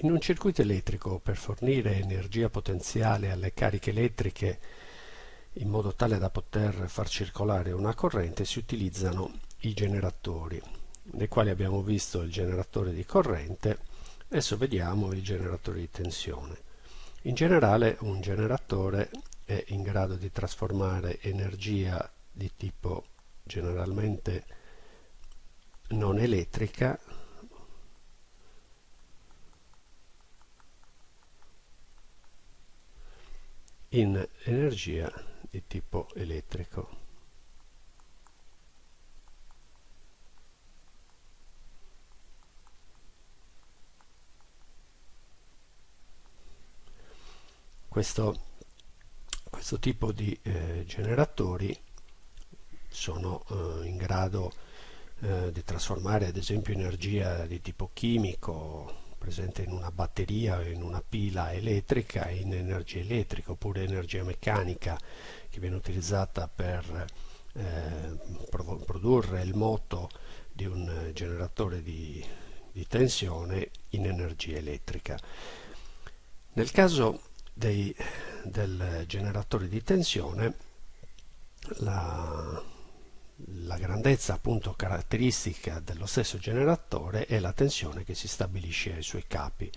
In un circuito elettrico per fornire energia potenziale alle cariche elettriche in modo tale da poter far circolare una corrente si utilizzano i generatori, nei quali abbiamo visto il generatore di corrente, adesso vediamo il generatore di tensione. In generale un generatore è in grado di trasformare energia di tipo generalmente non elettrica in energia di tipo elettrico. Questo, questo tipo di eh, generatori sono eh, in grado eh, di trasformare ad esempio energia di tipo chimico presente in una batteria o in una pila elettrica in energia elettrica oppure energia meccanica che viene utilizzata per eh, produrre il moto di un generatore di, di tensione in energia elettrica. Nel caso dei, del generatore di tensione la, la grandezza appunto caratteristica dello stesso generatore è la tensione che si stabilisce ai suoi capi.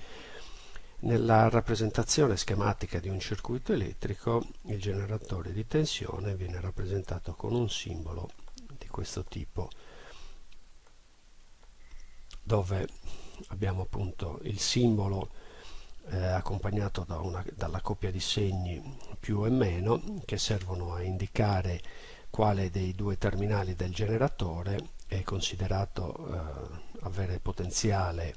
Nella rappresentazione schematica di un circuito elettrico il generatore di tensione viene rappresentato con un simbolo di questo tipo dove abbiamo appunto il simbolo eh, accompagnato da una, dalla coppia di segni più e meno che servono a indicare quale dei due terminali del generatore è considerato eh, avere potenziale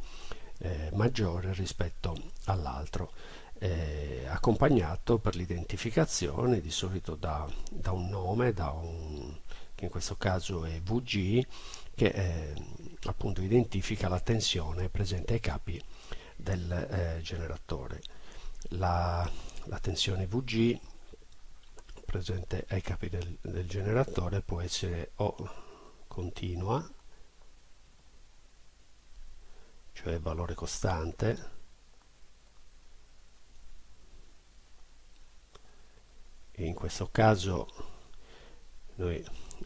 eh, maggiore rispetto all'altro. Eh, accompagnato per l'identificazione di solito da, da, un nome da un, che in questo caso è VG che eh, appunto identifica la tensione presente ai capi del eh, generatore. La, la tensione VG presente ai capi del, del generatore può essere o continua cioè valore costante in questo caso noi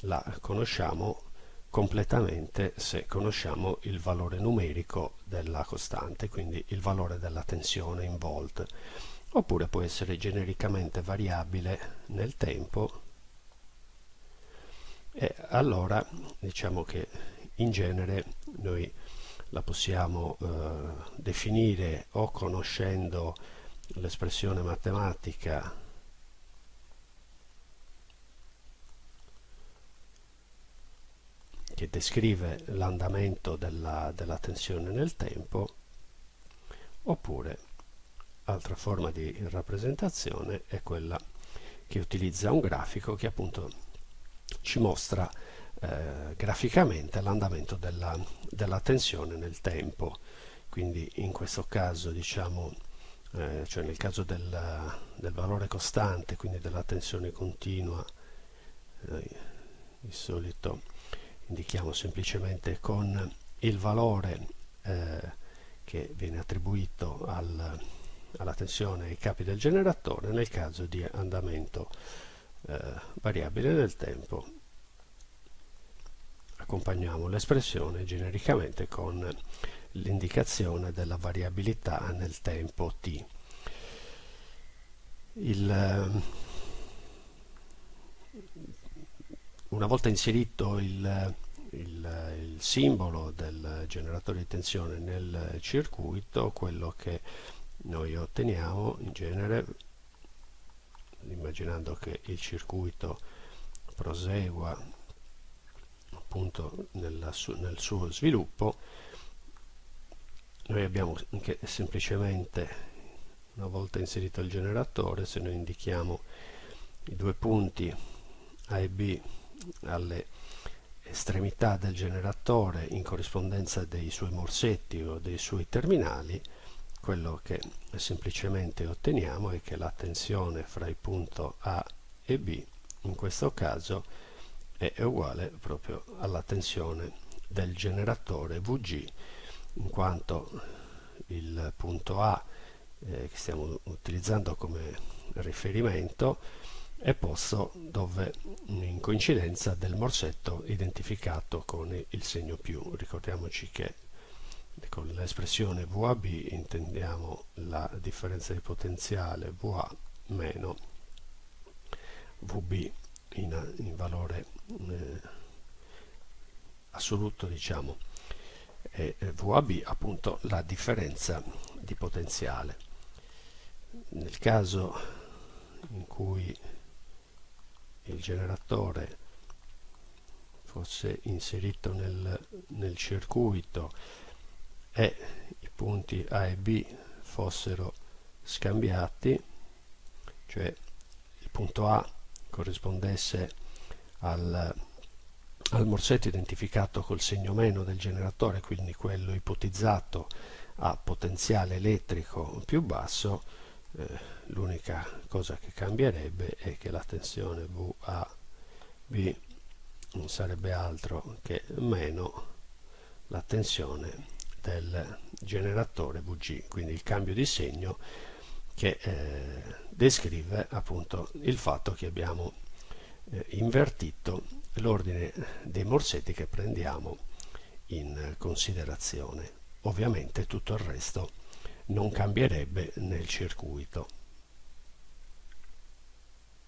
la conosciamo completamente se conosciamo il valore numerico della costante quindi il valore della tensione in volt oppure può essere genericamente variabile nel tempo. E allora diciamo che in genere noi la possiamo eh, definire o conoscendo l'espressione matematica che descrive l'andamento della, della tensione nel tempo oppure altra forma di rappresentazione è quella che utilizza un grafico che appunto ci mostra eh, graficamente l'andamento della, della, tensione nel tempo. Quindi in questo caso diciamo eh, cioè nel caso del, del, valore costante quindi della tensione continua eh, di solito indichiamo semplicemente con il valore eh, che viene attribuito al, alla tensione ai capi del generatore nel caso di andamento eh, variabile nel tempo. Accompagniamo l'espressione genericamente con l'indicazione della variabilità nel tempo t. Il, eh, una volta inserito il, il, il simbolo del generatore di tensione nel circuito quello che noi otteniamo in genere immaginando che il circuito prosegua appunto nella nel suo sviluppo noi abbiamo che semplicemente una volta inserito il generatore se noi indichiamo i due punti A e B alle estremità del generatore in corrispondenza dei suoi morsetti o dei suoi terminali quello che semplicemente otteniamo è che la tensione fra il punto A e B in questo caso è uguale proprio alla tensione del generatore VG in quanto il punto A eh, che stiamo utilizzando come riferimento è posto dove in coincidenza del morsetto identificato con il segno più. Ricordiamoci che con l'espressione VAB intendiamo la differenza di potenziale VA meno VB in, in valore eh, assoluto diciamo. E VAB appunto la differenza di potenziale. Nel caso in cui il generatore fosse inserito nel, nel circuito e i punti A e B fossero scambiati cioè il punto A corrispondesse al, al morsetto identificato col segno meno del generatore quindi quello ipotizzato a potenziale elettrico più basso eh, l'unica cosa che cambierebbe è che la tensione VAB non sarebbe altro che meno la tensione del generatore VG, quindi il cambio di segno che eh, descrive appunto il fatto che abbiamo eh, invertito l'ordine dei morsetti che prendiamo in considerazione. Ovviamente tutto il resto non cambierebbe nel circuito